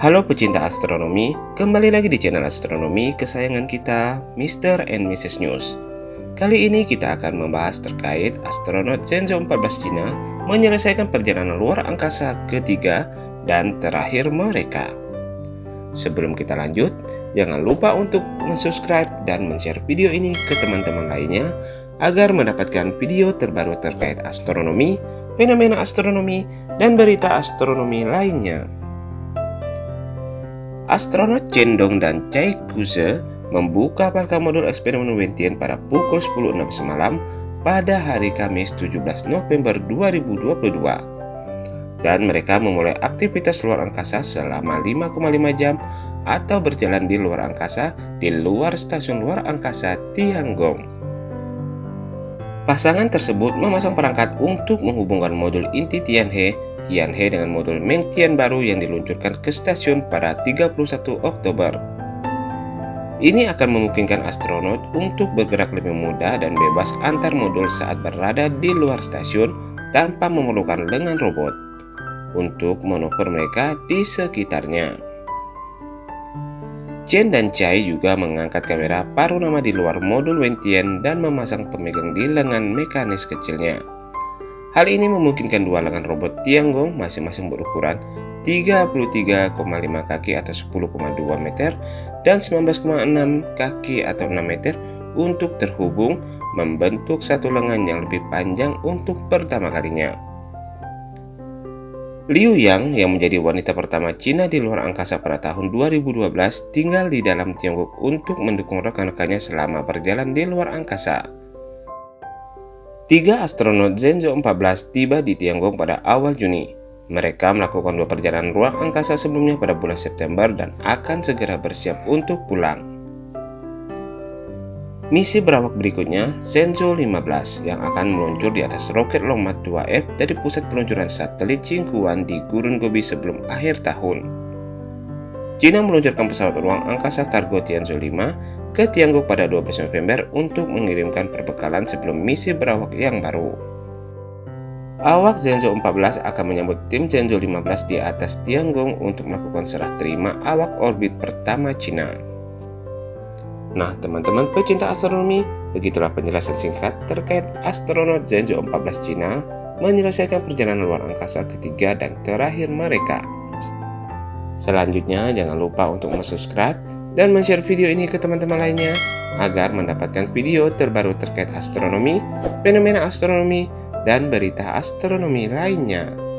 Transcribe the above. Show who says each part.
Speaker 1: Halo pecinta astronomi, kembali lagi di channel astronomi kesayangan kita, Mr. and Mrs. News. Kali ini kita akan membahas terkait astronot Shenzhou 14 Cina menyelesaikan perjalanan luar angkasa ketiga dan terakhir mereka. Sebelum kita lanjut, jangan lupa untuk subscribe dan share video ini ke teman-teman lainnya agar mendapatkan video terbaru terkait astronomi, fenomena astronomi, dan berita astronomi lainnya. Astronot Cendong dan Chai Kuze membuka parka modul eksperimen Wentian pada pukul 10.06 semalam pada hari Kamis 17 November 2022 dan mereka memulai aktivitas luar angkasa selama 5,5 jam atau berjalan di luar angkasa di luar stasiun luar angkasa Tiangong. Pasangan tersebut memasang perangkat untuk menghubungkan modul inti Tianhe Tianhe dengan modul Mengtian baru yang diluncurkan ke stasiun pada 31 Oktober. Ini akan memungkinkan astronot untuk bergerak lebih mudah dan bebas antar modul saat berada di luar stasiun tanpa memerlukan lengan robot untuk manuver mereka di sekitarnya. Chen dan Chai juga mengangkat kamera paruh nama di luar modul Wentian dan memasang pemegang di lengan mekanis kecilnya. Hal ini memungkinkan dua lengan robot Tiangong masing-masing berukuran 33,5 kaki atau 10,2 meter dan 19,6 kaki atau 6 meter untuk terhubung membentuk satu lengan yang lebih panjang untuk pertama kalinya. Liu Yang yang menjadi wanita pertama Cina di luar angkasa pada tahun 2012 tinggal di dalam Tiongkok untuk mendukung rekan-rekannya selama berjalan di luar angkasa. Tiga astronot Zhenzhou 14 tiba di Tiangong pada awal Juni. Mereka melakukan dua perjalanan ruang angkasa sebelumnya pada bulan September dan akan segera bersiap untuk pulang. Misi berawak berikutnya, Shenzhou 15 yang akan meluncur di atas roket Longmat 2F dari pusat peluncuran satelit Jingguan di Gurun Gobi sebelum akhir tahun. China meluncurkan pesawat ruang angkasa kargo Tianzhou 5 ke Tiangong pada 12 November untuk mengirimkan perbekalan sebelum misi berawak yang baru. Awak Zhenzhou 14 akan menyambut tim Zhenzhou 15 di atas Tiangong untuk melakukan serah terima awak orbit pertama China. Nah, teman-teman pecinta astronomi, begitulah penjelasan singkat terkait astronot Zhenzhou 14 China menyelesaikan perjalanan luar angkasa ketiga dan terakhir mereka. Selanjutnya, jangan lupa untuk subscribe dan share video ini ke teman-teman lainnya agar mendapatkan video terbaru terkait astronomi, fenomena astronomi, dan berita astronomi lainnya.